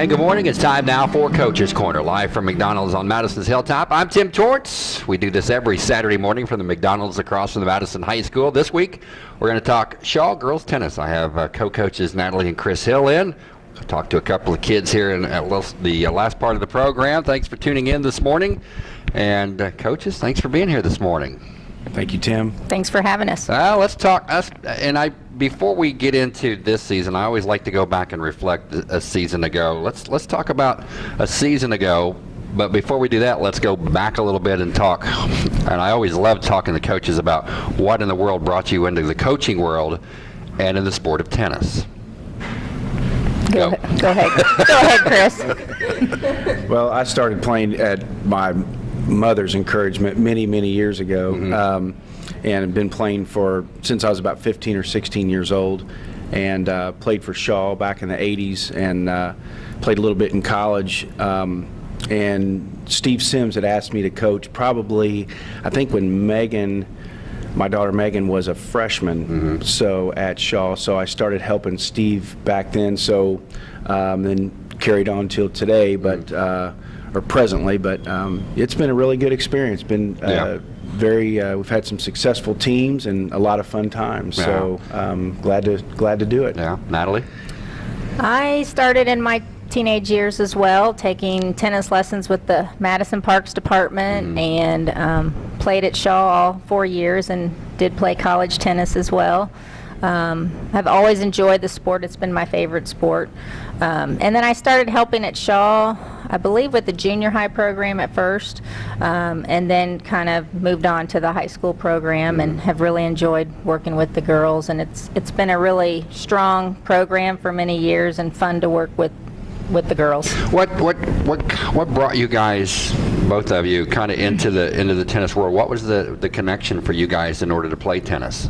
And good morning. It's time now for Coach's Corner, live from McDonald's on Madison's Hilltop. I'm Tim Torts. We do this every Saturday morning from the McDonald's across from the Madison High School. This week, we're going to talk Shawe girls tennis. I have uh, co-coaches Natalie and Chris Hill in. I talked to a couple of kids here in the uh, last part of the program. Thanks for tuning in this morning. And uh, coaches, thanks for being here this morning. Thank you, Tim. Thanks for having us. Uh, let's talk. Us, and I, before we get into this season, I always like to go back and reflect a season ago. Let's let's talk about a season ago. But before we do that, let's go back a little bit and talk. And I always love talking to coaches about what in the world brought you into the coaching world and in the sport of tennis. Go, go. go ahead. go ahead, Chris. well, I started playing at my mother's encouragement many, many years ago, mm -hmm. um, and have been playing for since I was about 15 or 16 years old, and uh, played for Shawe back in the 80s, and uh, played a little bit in college. Um, and Steve Sims had asked me to coach probably, I think when Megan, my daughter Megan was a freshman, mm -hmm. so at Shawe. So I started helping Steve back then. So um, then carried on till today, but. Uh, or presently, but um, it's been a really good experience. Been uh, yeah. very. Uh, we've had some successful teams and a lot of fun times. Yeah. So um, glad to glad to do it. Yeah, Natalie. I started in my teenage years as well, taking tennis lessons with the Madison Parks department, mm -hmm. and um, played at Shawe all four years, and did play college tennis as well. Um, I've always enjoyed the sport. It's been my favorite sport. Um, and then I started helping at Shawe, I believe with the junior high program at first, um, and then kind of moved on to the high school program and have really enjoyed working with the girls. And it's it's been a really strong program for many years and fun to work with with the girls. What what what what brought you guys, both of you, kind of into the into the tennis world? What was the the connection for you guys in order to play tennis?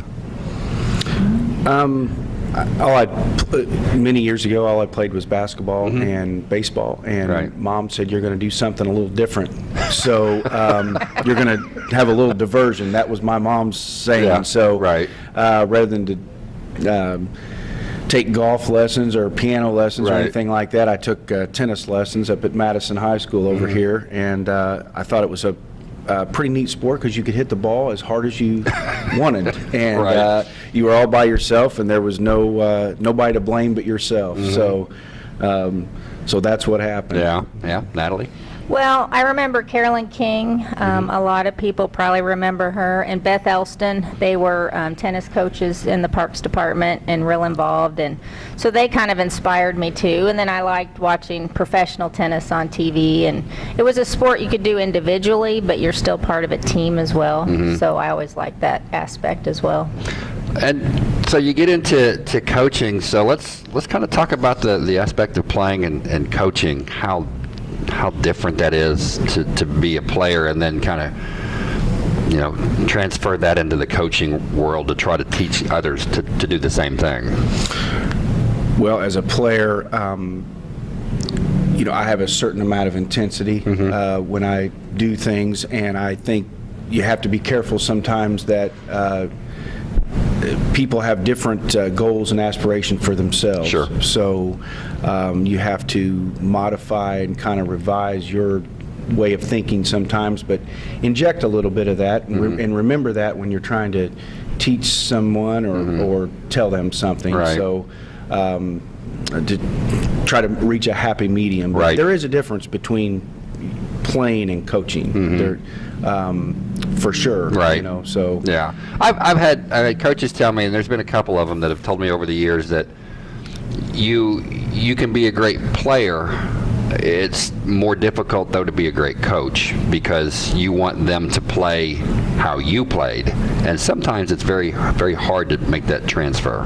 Um, all I many years ago, all I played was basketball mm -hmm. and baseball, and right. mom said you're going to do something a little different. so um, you're going to have a little diversion. That was my mom's saying. Yeah, so right. uh, rather than to um, take golf lessons or piano lessons right. or anything like that, I took uh, tennis lessons up at Madison High School over mm -hmm. here, and uh, I thought it was a uh, pretty neat sport because you could hit the ball as hard as you wanted, and right. uh, you were all by yourself, and there was no uh, nobody to blame but yourself. Mm -hmm. So, um, so that's what happened. Yeah, yeah, Natalie. Well, I remember Carolyn King. Um, mm -hmm. A lot of people probably remember her. And Beth Elston. They were um, tennis coaches in the Parks Department and real involved. And so they kind of inspired me too. And then I liked watching professional tennis on TV. And it was a sport you could do individually, but you're still part of a team as well. Mm -hmm. So I always liked that aspect as well. And so you get into to coaching. So let's let's kind of talk about the the aspect of playing and, and coaching. How how different that is to, to be a player and then kind of you know transfer that into the coaching world to try to teach others to, to do the same thing well as a player um, you know I have a certain amount of intensity mm -hmm. uh, when I do things and I think you have to be careful sometimes that uh, people have different uh, goals and aspirations for themselves. Sure. So um, you have to modify and kind of revise your way of thinking sometimes, but inject a little bit of that and, mm -hmm. re and remember that when you're trying to teach someone or, mm -hmm. or tell them something. Right. So um, to try to reach a happy medium. But right. there is a difference between playing and coaching. Mm -hmm. There, um, for sure. Right. You know, so yeah, I've I've had, I've had coaches tell me, and there's been a couple of them that have told me over the years that you you can be a great player. It's more difficult though to be a great coach because you want them to play how you played, and sometimes it's very very hard to make that transfer.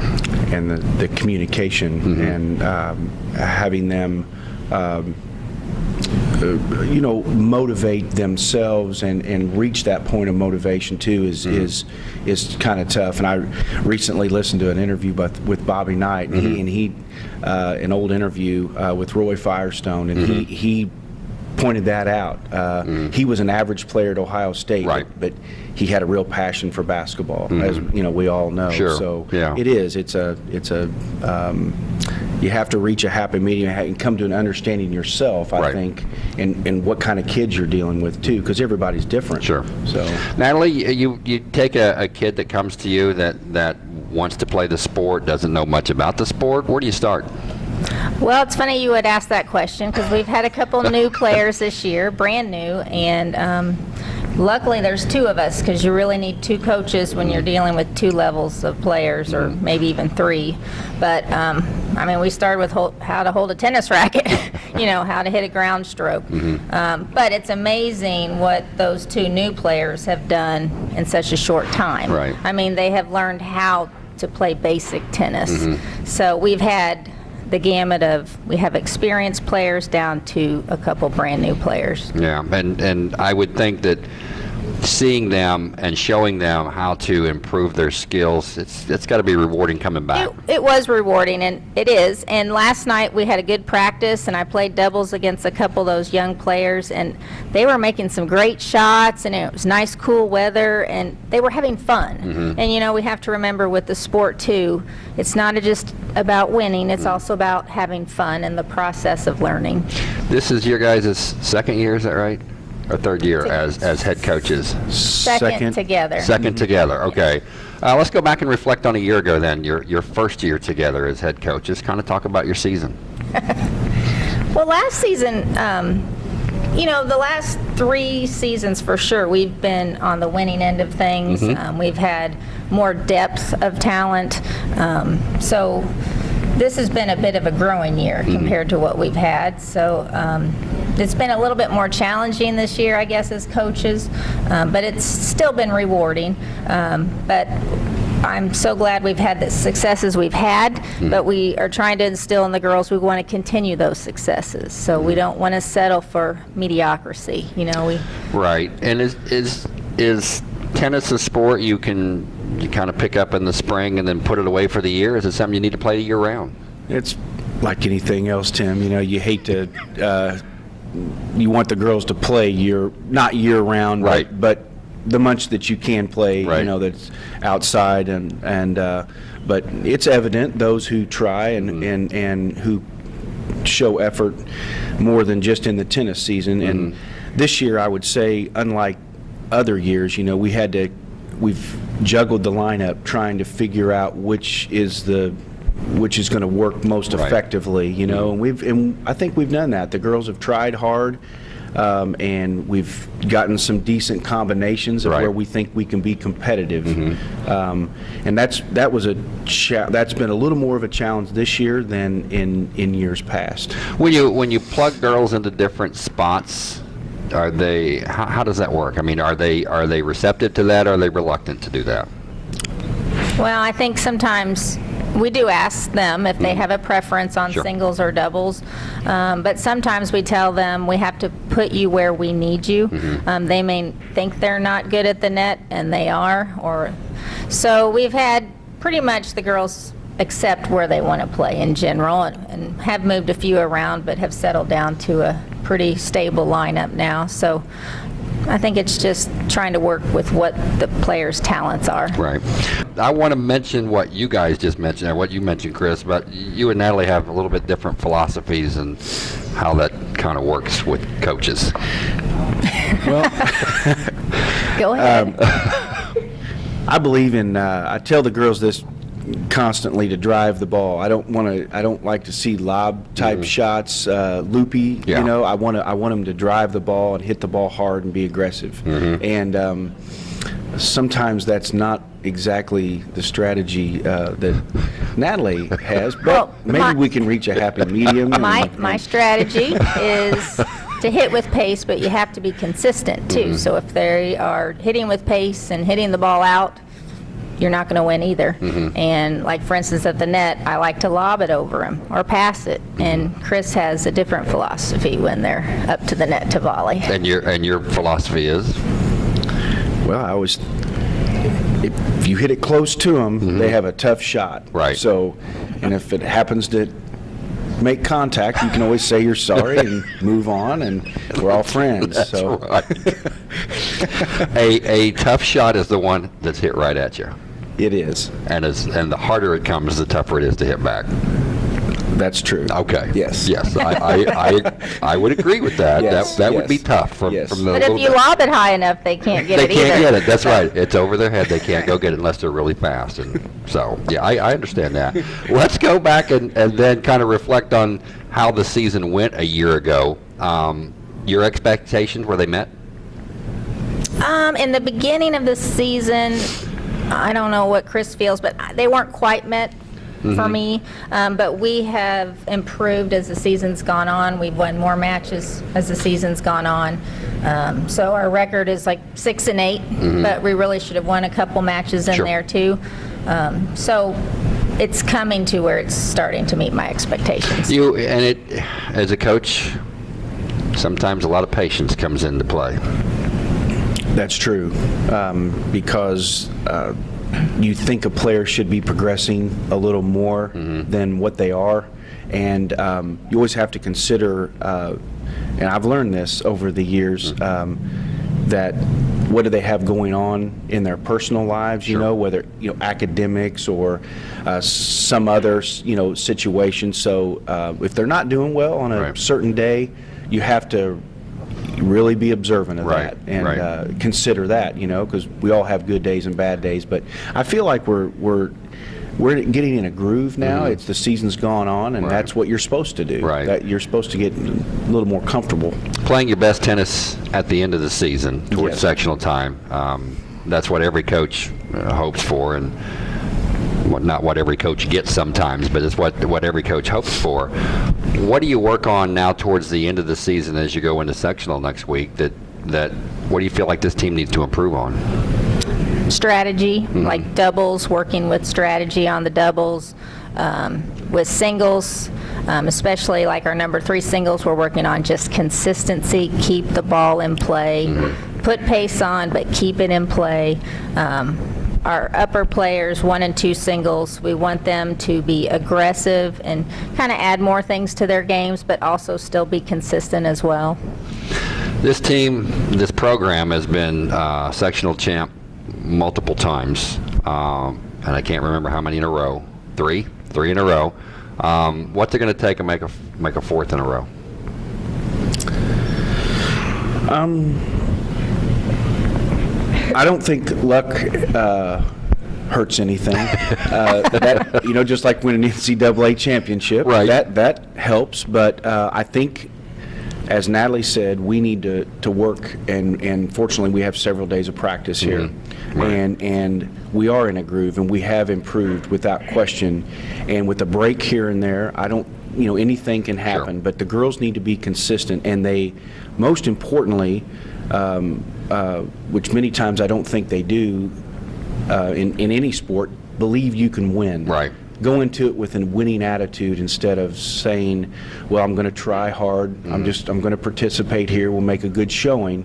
And the, the communication mm -hmm. and um, having them. Um, you know, motivate themselves and, and reach that point of motivation too is mm -hmm. is is kind of tough. And I recently listened to an interview with, with Bobby Knight, and mm -hmm. he mm-hmm. and he uh, an old interview uh, with Roy Firestone, and mm -hmm. he mm-hmm. he pointed that out. Uh, mm. He was an average player at Ohio State, right. but, but, he had a real passion for basketball, mm. as you know we all know. Sure. So yeah. it is. It's a it's a um, you have to reach a happy medium and come to an understanding yourself, I Right. think, and, and what kind of kids you're dealing with too, because everybody's different. Sure. So, Natalie, you you take a, a kid that comes to you that that wants to play the sport, doesn't know much about the sport. Where do you start? Well, it's funny you would ask that question because we've had a couple new players this year, brand new, and um, luckily there's two of us because you really need two coaches when you're dealing with two levels of players or maybe even three. But um, I mean, we started with hol- how to hold a tennis racket, you know, how to hit a ground stroke. Um, but it's amazing what those two new players have done in such a short time. Right. I mean, they have learned how to play basic tennis. So we've had the gamut of we have experienced players down to a couple brand new players. Yeah, and and I would think that seeing them and showing them how to improve their skills, it's it's got to be rewarding coming back. It, it was rewarding, and it is. And last night we had a good practice, and I played doubles against a couple of those young players, and they were making some great shots, and it was nice, cool weather, and they were having fun. Mm-hmm. And you know, we have to remember with the sport too, it's not just about winning; it's mm-hmm. also about having fun and the process of learning. This is your guys' second year, is that right? Or third year as as head coaches? Second, together. 2nd together. Okay. Uh, let's go back and reflect on a year ago. Then your your first year together as head coaches. Kind of talk about your season. Well, last season, um, you know, the last three seasons for sure, we've been on the winning end of things. Um, we've had more depth of talent. Um, so this has been a bit of a growing year compared to what we've had. So um, it's been a little bit more challenging this year, I guess, as coaches, um, but it's still been rewarding. Um, but I'm so glad we've had the successes we've had, but we are trying to instill in the girls we want to continue those successes. So we don't want to settle for mediocrity. You know, we Right. And is is is tennis a sport you can you kind of pick up in the spring and then put it away for the year? Is it something you need to play year round? it's like anything else, Tim. You know, you hate to, uh, you want the girls to play year, not year round, but- Right. But the much that you can play, Right. you know, that's outside and, and, uh, but it's evident, those who try and, Mm-hmm. and, and who show effort more than just in the tennis season. And Mm-hmm. this year, I would say, unlike other years, you know, we had to, we've juggled the lineup trying to figure out which is the, which is going to work most Right. effectively, you know, and we've, and I think we've done that. The girls have tried hard, um, and we've gotten some decent combinations of Right. where we think we can be competitive. Um, and that's, that was a, cha- that's been a little more of a challenge this year than in, in years past. When you when you plug girls into different spots, are they how, how does that work? I mean, are they are they receptive to that? Or are they reluctant to do that? Well, I think sometimes we do ask them if they have a preference on. Sure. singles or doubles, um, but sometimes we tell them we have to put you where we need you. Mm-hmm. Um, they may think they're not good at the net, and they are. Or so we've had pretty much the girls accept where they want to play in general, and, and have moved a few around, but have settled down to a pretty stable lineup now. So. I think it's just trying to work with what the players' talents are. Right. I want to mention what you guys just mentioned, or what you mentioned, Chris. But you and Natalie have a little bit different philosophies and how that kind of works with coaches. Well, go ahead. Um, I believe in. Uh, I tell the girls this constantly to drive the ball. I don't want to. I don't like to see lob type shots, uh, loopy. Yeah. You know, I want to. I want them to drive the ball and hit the ball hard and be aggressive. Mm-hmm. And um, sometimes that's not exactly the strategy uh, that Natalie has. But Well, maybe my- we can reach a happy medium. My, and- my strategy is to hit with pace, but you have to be consistent too. So if they are hitting with pace and hitting the ball out, you're not going to win either. Mm-hmm. And like for instance at the net, I like to lob it over him or pass it. Mm-hmm. And Chris has a different philosophy when they're up to the net to volley. And your and your philosophy is Well, I always, if you hit it close to them, mm-hmm. they have a tough shot. Right. So, and if it happens to make contact, you can always say you're sorry and move on, and we're all friends. that's so, right. a a tough shot is the one that's hit right at you, it is. and as and the harder it comes, the tougher it is to hit back. That's true. Okay. Yes. Yes, I, I, I, I would agree with that. Yes, That, that would be tough from, yes. from the. But if you bit- lob it high enough, they can't get They it either. can't get it, that's right. It's over their head, they can't go get it unless they're really fast, and so, yeah, I, I understand that. Let's go back and, and then kind of reflect on how the season went a year ago. Um, Your expectations, were they met? Um, in the beginning of the season, I don't know what Chris feels, but they weren't quite met for me. Um, but we have improved as the season's gone on. We've won more matches as the season's gone on. Um, so our record is like six and 8 but we really should have won a couple matches in Sure. there too. Um, so it's coming to where it's starting to meet my expectations. You, and it, as a coach, sometimes a lot of patience comes into play. That's true, um, because uh, you think a player should be progressing a little more than what they are, and um, you always have to consider. Uh, and I've learned this over the years um, that what do they have going on in their personal lives? You Sure. know, whether you know academics or uh, some other you know situation. So uh, if they're not doing well on a Right. certain day, you have to really be observant of Right, that and right. uh, consider that, you know, because we all have good days and bad days. But I feel like we're we're we're getting in a groove now. It's the season's gone on, and. Right. that's what you're supposed to do. Right. That you're supposed to get a little more comfortable. Playing your best tennis at the end of the season towards Yes. sectional time, um, that's what every coach uh, hopes for, and not what every coach gets sometimes, but it's what what every coach hopes for. What do you work on now towards the end of the season as you go into sectional next week? That that what do you feel like this team needs to improve on? strategy, Mm-hmm. like doubles, working with strategy on the doubles. Um, with singles, um, especially like our number three singles, we're working on just consistency, keep the ball in play, Mm-hmm. put pace on, but keep it in play. Um, our upper players, one and two singles, we want them to be aggressive and kind of add more things to their games, but also still be consistent as well. This team, this program has been uh, sectional champ multiple times, um, and I can't remember how many in a row. Three, three in a row. Um, what's it going to take to make a make a fourth in a row? I don't think luck uh, hurts anything. uh, that you know, just like winning an NCAA championship, Right. That that helps. But uh, I think, as Natalie said, we need to, to work, and and fortunately, we have several days of practice here, Right. and and we are in a groove, and we have improved without question. And with a break here and there, I don't. You know, anything can happen, but the girls need to be consistent, and they, most importantly, um, uh, which many times I don't think they do, uh, in, in any sport, believe you can win. Right. Go into it with a winning attitude instead of saying, "Well, I'm going to try hard. I'm just I'm going to participate here. We'll make a good showing."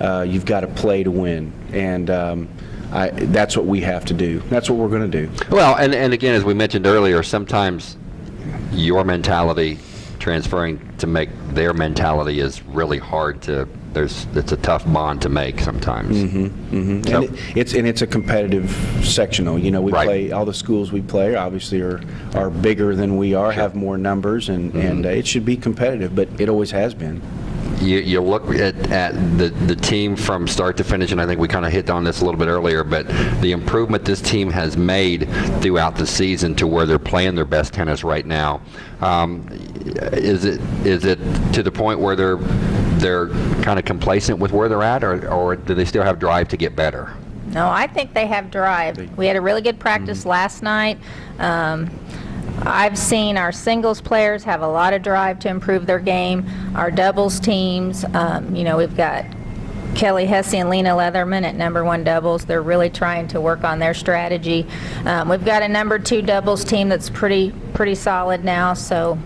Uh, you've got to play to win, and um, I, that's what we have to do. That's what we're going to do. Well, and, and again, as we mentioned earlier, sometimes your mentality transferring to make their mentality is really hard to. There's it's a tough bond to make sometimes. And So- it, it's and it's a competitive sectional. You know, we Right. play all the schools we play obviously are are bigger than we are, have more numbers, and Mm-hmm. and uh, it should be competitive. But it always has been. You, you look at, at the, the team from start to finish, and I think we kind of hit on this a little bit earlier, but the improvement this team has made throughout the season to where they're playing their best tennis right now. Um, is it is it to the point where they're they're kind of complacent with where they're at, or, or do they still have drive to get better? No, I think they have drive. We had a really good practice last night. Um, I've seen our singles players have a lot of drive to improve their game. Our doubles teams, um, you know, we've got Kelly Hesse and Lena Leatherman at number one doubles. They're really trying to work on their strategy. Um, we've got a number two doubles team that's pretty pretty solid now. So,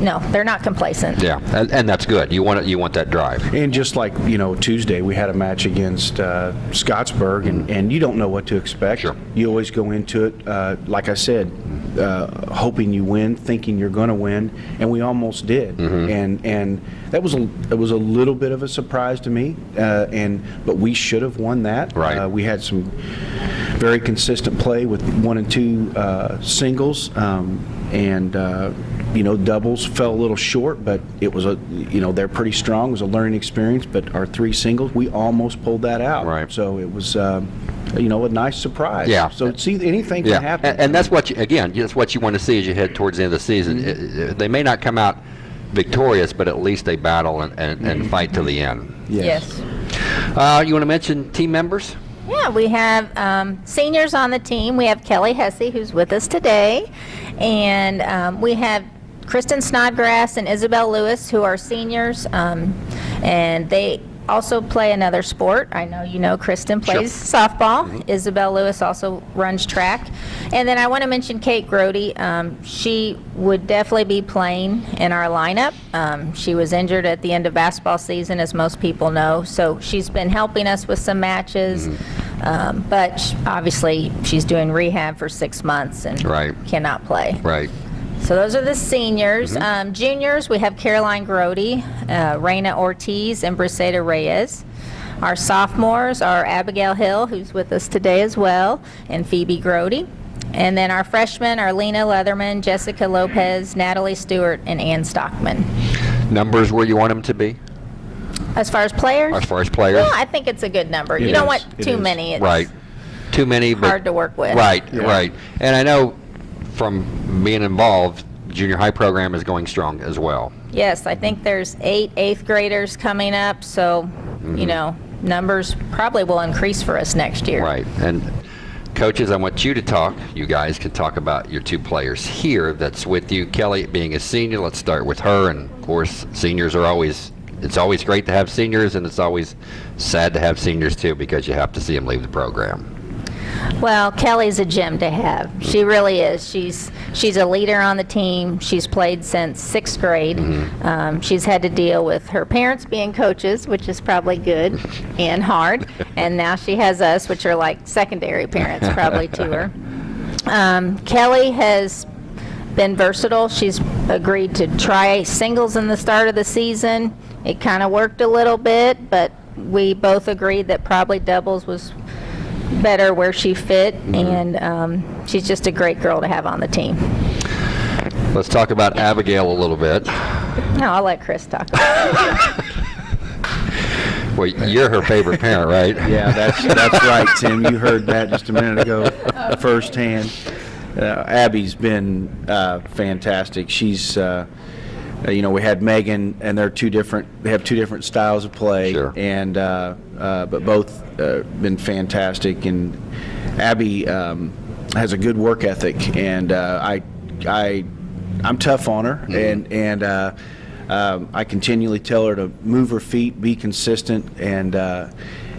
no, they're not complacent. Yeah, and, and that's good. You want it, you want that drive. And just like you know, Tuesday we had a match against uh, Scottsburg, and, and you don't know what to expect. Sure. You always go into it, uh, like I said, uh, hoping you win, thinking you're going to win, and we almost did. Mm-hmm. And and that was a it was a little bit of a surprise to me. Uh, and but we should have won that. Right. Uh, we had some very consistent play with one and two uh, singles, um, and uh, you know doubles fell a little short, but it was a you know they're pretty strong. It was a learning experience, but our three singles we almost pulled that out. Right. So it was um, you know a nice surprise. Yeah. So see anything Yeah, can happen. and, and that's what you, again, that's what you want to see as you head towards the end of the season. Mm-hmm. I- I- They may not come out victorious, but at least they battle and, and, Mm-hmm. and fight to the end. Yes. Uh, you want to mention team members? Yeah, we have um, seniors on the team. We have Kelly Hesse, who's with us today, and um, we have Kristen Snodgrass and Isabel Lewis, who are seniors, um, and they also play another sport. I know you know Kristen plays softball. Isabel Lewis also runs track, and then I want to mention Kate Grody. Um, she would definitely be playing in our lineup. Um, she was injured at the end of basketball season, as most people know, so she's been helping us with some matches. Um, but obviously, she's doing rehab for six months and Right. cannot play. Right. So those are the seniors. Um, juniors, we have Caroline Grody, uh, Raina Ortiz, and Briseda Reyes. Our sophomores are Abigail Hill, who's with us today as well, and Phoebe Grody. And then our freshmen are Lena Leatherman, Jessica Lopez, Natalie Stewart, and Ann Stockman. Numbers where you want them to be As far as players? as far as players? Yeah, I think it's a good number. You It don't want It too is. many. It's Right. Too many, but. hard to work with. Right, Yeah. right. And I know from being involved, junior high program is going strong as well. Yes, I think there's eight eighth graders coming up, so, Mm-hmm. you know, numbers probably will increase for us next year. Right. And coaches, I want you to talk. You guys can talk about your two players here that's with you. Kelly being a senior, let's start with her. And of course, seniors are always, it's always great to have seniors, and it's always sad to have seniors too because you have to see them leave the program. Well, Kelly's a gem to have. She really is. She's she's a leader on the team. She's played since sixth grade. Mm-hmm. Um, she's had to deal with her parents being coaches, which is probably good and hard. And now she has us, which are like secondary parents probably to her. Um, Kelly has been versatile. She's agreed to try singles in the start of the season. It kind of worked a little bit, but we both agreed that probably doubles was better where she fit, and um, she's just a great girl to have on the team. Let's talk about Abigail a little bit. No, I'll let Chris talk. About. Well, you're her favorite parent, right? Yeah, that's that's right, Tim. You heard that just a minute ago, firsthand. Uh, Abby's been uh, fantastic. She's, uh, uh, you know, we had Megan, and they're two different. They have two different styles of play, Sure. and uh, uh, but both uh, been fantastic. And Abby um, has a good work ethic, and uh, I, I, I'm tough on her, and and. Uh, um, I continually tell her to move her feet, be consistent, and uh,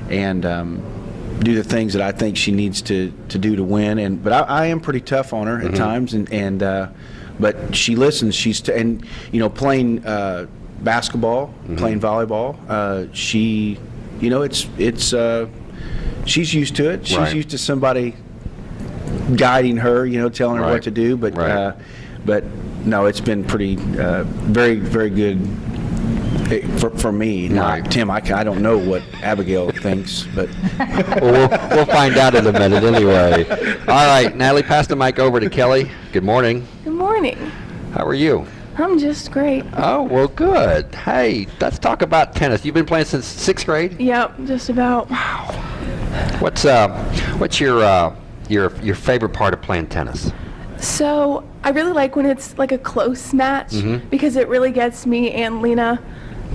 and um, do the things that I think she needs to, to do to win. And but I, I am pretty tough on her at times, and and uh, but she listens. She's t- and you know playing uh, basketball, playing volleyball. Uh, she, you know, it's it's uh, she's used to it. She's Right. used to somebody guiding her, you know, telling her Right. what to do. But Right. uh, but no, it's been pretty uh, very very good eh, for, for me. Now, Right. Tim, I, I don't know what Abigail thinks, but well, we'll, we'll find out in a minute anyway. All right, Natalie, pass the mic over to Kelly. Good morning. Good morning. How are you? I'm just great. Oh, well, good. Hey, let's talk about tennis. You've been playing since sixth grade. Yep, just about. Wow. What's uh, what's your uh, your your favorite part of playing tennis? So I really like when it's like a close match Mm-hmm. because it really gets me and Lena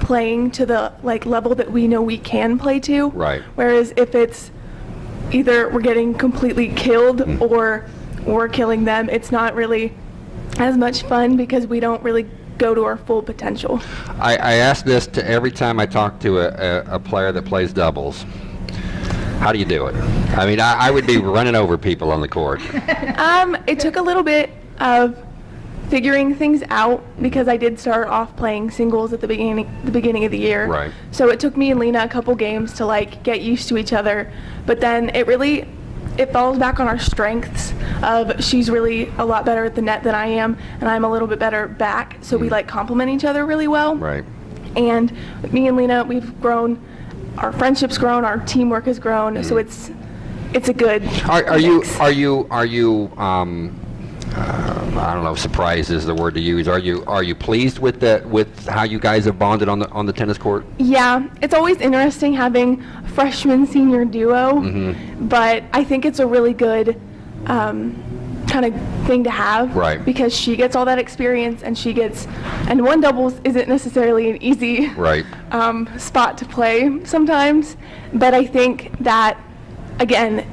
playing to the like level that we know we can play to. Right. Whereas if it's either we're getting completely killed Mm. or we're killing them, it's not really as much fun because we don't really go to our full potential. I, I ask this to every time I talk to a, a, a player that plays doubles. How do you do it? I mean, I, I would be running over people on the court. Um, it took a little bit of figuring things out because I did start off playing singles at the beginning the beginning of the year. Right. So it took me and Lena a couple games to like get used to each other, but then it really it falls back on our strengths of she's really a lot better at the net than I am and I'm a little bit better back, so we like complement each other really well. Mm. Right. And me and Lena, we've grown, our friendship's grown, our teamwork has grown, so Mm. it's it's a good. Are, are you are you are you um, uh, I don't know. Surprised is the word to use. Are you are you pleased with the with how you guys have bonded on the on the tennis court? Yeah, it's always interesting having a freshman senior duo, Mm-hmm. but I think it's a really good um, kind of thing to have. Right. Because she gets all that experience and she gets, and one doubles isn't necessarily an easy Right. um, spot to play sometimes, but I think that, again,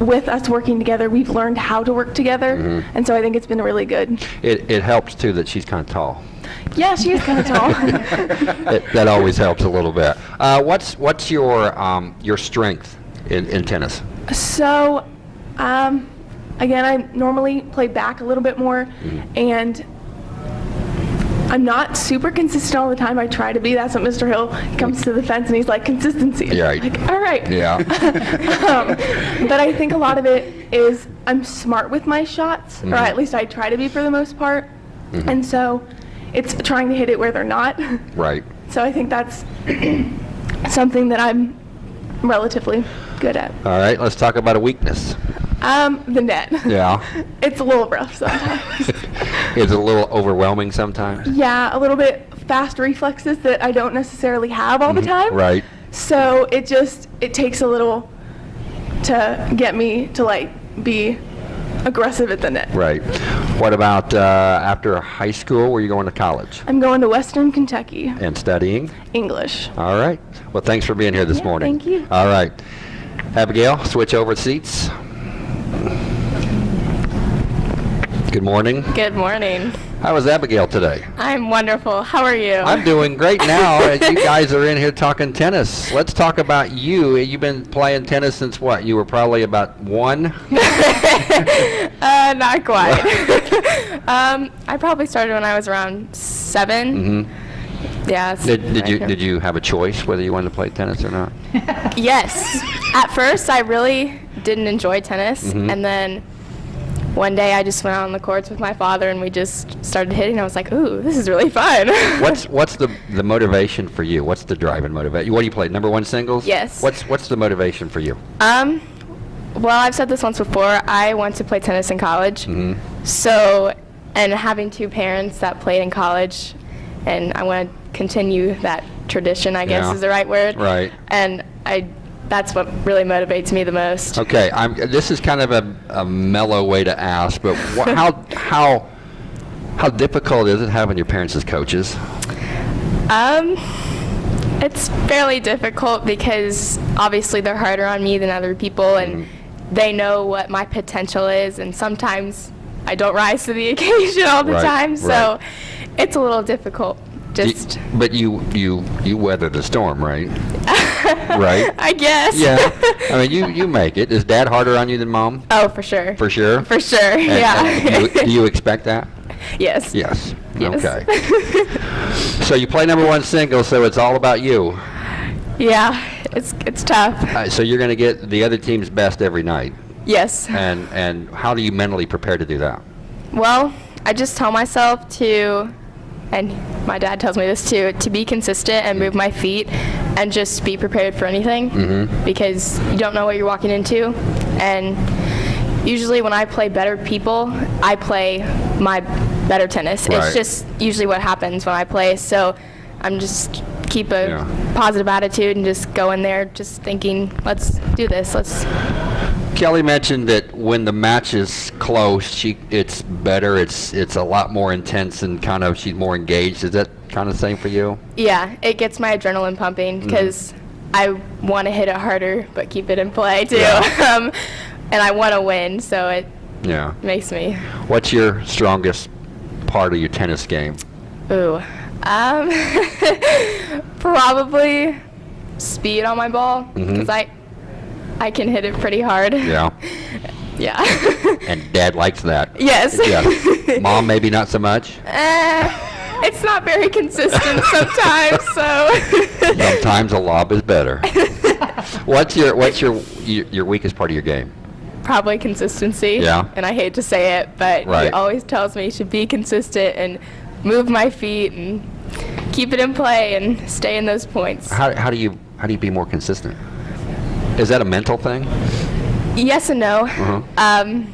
with us working together, we've learned how to work together, Mm-hmm. and so I think it's been really good. It it helps too that she's kind of tall. Yeah, she is kind of tall. It, that always helps a little bit. Uh, what's what's your um, your strength in, in tennis? So, um, again, I normally play back a little bit more, Mm-hmm. and I'm not super consistent all the time. I try to be. That's what Mr. Hill comes to the fence and he's like, consistency. Yeah, right. Like, all right. Yeah. um, but I think a lot of it is I'm smart with my shots, Mm-hmm. or at least I try to be for the most part. And so it's trying to hit it where they're not. right. so I think that's something that I'm relatively good at. All right. Let's talk about a weakness. Um, the net. Yeah. It's a little rough sometimes. Is it a little overwhelming sometimes? yeah, a little bit fast reflexes that I don't necessarily have all the time. Mm-hmm. Right. So it just it takes a little to get me to like be aggressive at the net. Right. What about uh, after high school? Were you going to college I'm going to Western Kentucky and studying? English. All right. Well, thanks for being here this Yeah, morning. thank you. All right. Abigail, switch over seats. Good morning. Good morning. How was Abigail today? I'm wonderful. How are you? I'm doing great now. as you guys are in here talking tennis. Let's talk about you. You've been playing tennis since what? You were probably about one. uh, not quite. um, I probably started when I was around 7 Yeah. Mm-hmm. Did, did you did you have a choice whether you wanted to play tennis or not? Yes. At first, I really didn't enjoy tennis, Mm-hmm. and then one day I just went out on the courts with my father, and we just started hitting. I was like, "Ooh, this is really fun." What's what's the the motivation for you? What's the driving motivation? What do you play? Number one singles? Yes. What's what's the motivation for you? Um, well, I've said this once before. I want to play tennis in college. So, and having two parents that played in college, and I want to continue that tradition. I guess Yeah. is the right word. Right. And I, that's what really motivates me the most. Okay, I'm. This is kind of a, a mellow way to ask, but how how how difficult is it having your parents as coaches? Um, it's fairly difficult because obviously they're harder on me than other people, and they know what my potential is, and sometimes I don't rise to the occasion all the Right, time, so right. it's a little difficult. You- but you you you weather the storm, right? right. I guess. Yeah. I mean, you you make it. Is Dad harder on you than Mom? oh, for sure. For sure. For sure. And- yeah. and do, you, do you expect that? yes. Yes. Yes. Okay. so you play number one single, so it's all about you. yeah. It's it's tough. Uh, so you're going to get the other team's best every night. Yes. And and how do you mentally prepare to do that? Well, I just tell myself to, and my dad tells me this too, to be consistent and move my feet and just be prepared for anything mm-hmm. because you don't know what you're walking into. And usually when I play better people, I play my better tennis. Right. It's just usually what happens when I play. So I'm just keep a Yeah. positive attitude and just go in there just thinking, let's do this. Let's Kelly mentioned that when the match is close, she it's better. It's it's a lot more intense and kind of she's more engaged. Is that kind of the same for you? Yeah, it gets my adrenaline pumping because I want to hit it harder, but keep it in play too. Yeah. um, and I want to win, so it Yeah. makes me. What's your strongest part of your tennis game? Ooh, um, probably speed on my ball because I I can hit it pretty hard. Yeah. Yeah. And Dad likes that. yes. Yeah. Mom, maybe not so much. Eh, it's not very consistent sometimes, so. Sometimes a lob is better. what's your what's your your your weakest part of your game? probably consistency. Yeah. And I hate to say it, but Right. he always tells me to be consistent and move my feet and keep it in play and stay in those points. How how do you how do you be more consistent? Is that a mental thing? yes and no. Uh-huh. Um,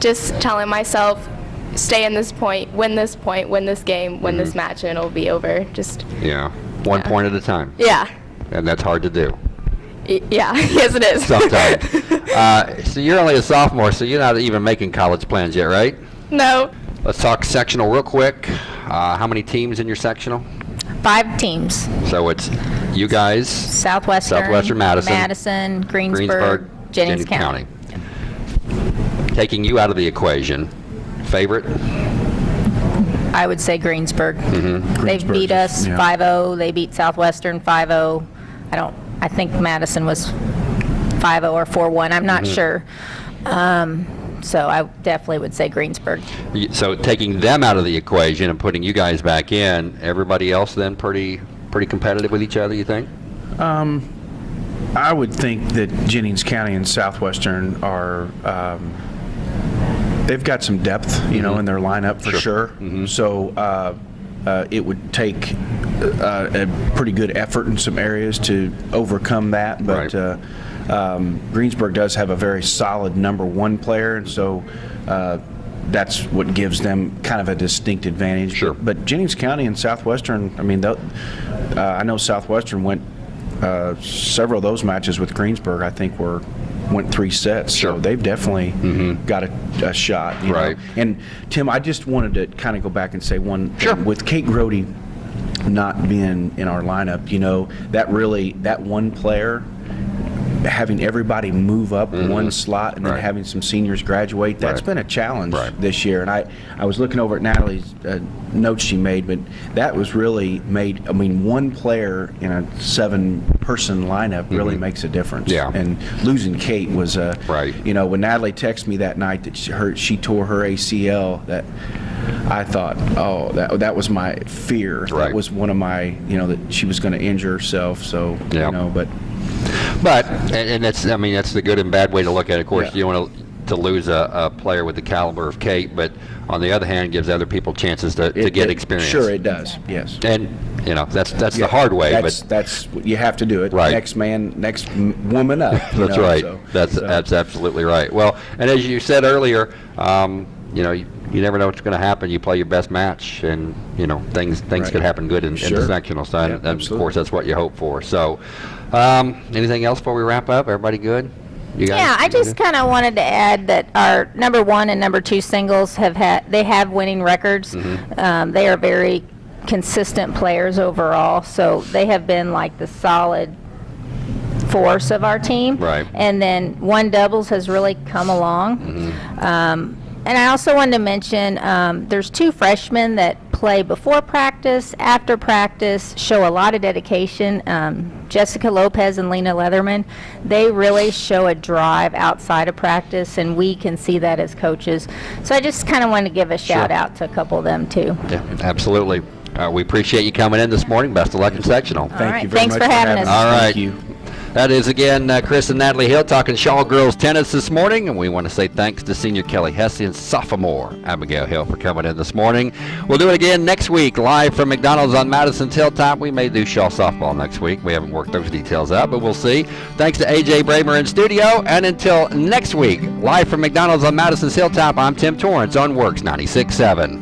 just telling myself, stay in this point, win this point, win this game, win Mm-hmm. this match, and it'll be over. Just Yeah. One Yeah. point at a time. yeah, And that's hard to do Y- yeah. yes, it is. sometimes. uh, so you're only a sophomore, so you're not even making college plans yet, right? no. Let's talk sectional real quick. Uh, how many teams in your sectional? Five teams. So it's you guys, Southwestern. Southwestern Madison, Madison, Greensburg, Greensburg, Jennings, County. Taking you out of the equation, favorite? I would say Greensburg. Mm-hmm. They've beat us 5-0. They beat Southwestern 5-0. I don't, I think Madison was 5-0 or 4-1. I'm not Mm-hmm. sure. Um, so I definitely would say Greensburg. So taking them out of the equation and putting you guys back in, everybody else then pretty pretty competitive with each other, you think? Um, I would think that Jennings County and Southwestern are, um, they've got some depth, you know, in their lineup for sure. So uh, uh, it would take uh, a pretty good effort in some areas to overcome that. But Right. Um, Greensburg does have a very solid number one player, and so uh, that's what gives them kind of a distinct advantage. Sure. But, Jennings County and Southwestern, I mean, uh, I know Southwestern went uh, several of those matches with Greensburg, I think, were went three sets. Sure. So they've definitely got a, a shot. you know. Right. And Tim, I just wanted to kind of go back and say one Sure. thing. with Kate Grody not being in our lineup, you know, that really that one player having everybody move up one slot and then Mm-hmm. Right. having some seniors graduate that's Right. been a challenge Right. this year and I, I was looking over at Natalie's uh, notes she made but that was really made I mean one player in a seven person lineup really makes a difference Mm-hmm. Yeah. and losing Kate was a Right. you know when Natalie texted me that night that she, her, she tore her ACL that I thought oh that that was my fear Right. that was one of my you know that she was going to injure herself so Yeah. you know but But and, and that's I mean that's the good and bad way to look at it. Of course, Yeah. you don't want to to lose a, a player with the caliber of Kate, but on the other hand, gives other people chances to, to It- get it- experience. Sure, it does. Yes. And you know that's that's Yeah, the hard way, That's but that's what you have to do it. Right. Next man, next woman up. That's know, right. so- that's so- that's absolutely right. Well, and as you said earlier, um, you know, you, you never know what's going to happen. You play your best match, and you know things things Right. could happen good in, in the sectional side. Yeah, and of course, that's what you hope for. So, um, anything else before we wrap up? Everybody good? You guys? Yeah, I just kind of wanted to add that our number one and number two singles have had, they have winning records. Mm-hmm. Um, they are very consistent players overall, so they have been like the solid force of our team. Right. And then one doubles has really come along. Mm-hmm. Um, and I also wanted to mention, um, there's two freshmen that play before practice, after practice, show a lot of dedication. Um, Jessica Lopez and Lena Leatherman, they really show a drive outside of practice, and we can see that as coaches. So I just kind of wanted to give a shout out to a couple of them too. Yeah, absolutely. Uh, we appreciate you coming in this morning. Best of luck in sectional. Thank right, you very thanks much for having us. All right. That is again uh, Chris and Natalie Hill talking Shawe girls tennis this morning, and we want to say thanks to senior Kelly Hesse and sophomore Abigail Hill for coming in this morning. We'll do it again next week, live from McDonald's on Madison's Hilltop. We may do Shawe softball next week. We haven't worked those details out, but we'll see. Thanks to AJ Bramer in studio, and until next week, live from McDonald's on Madison's Hilltop. I'm Tim Torrance on WORX 96.7.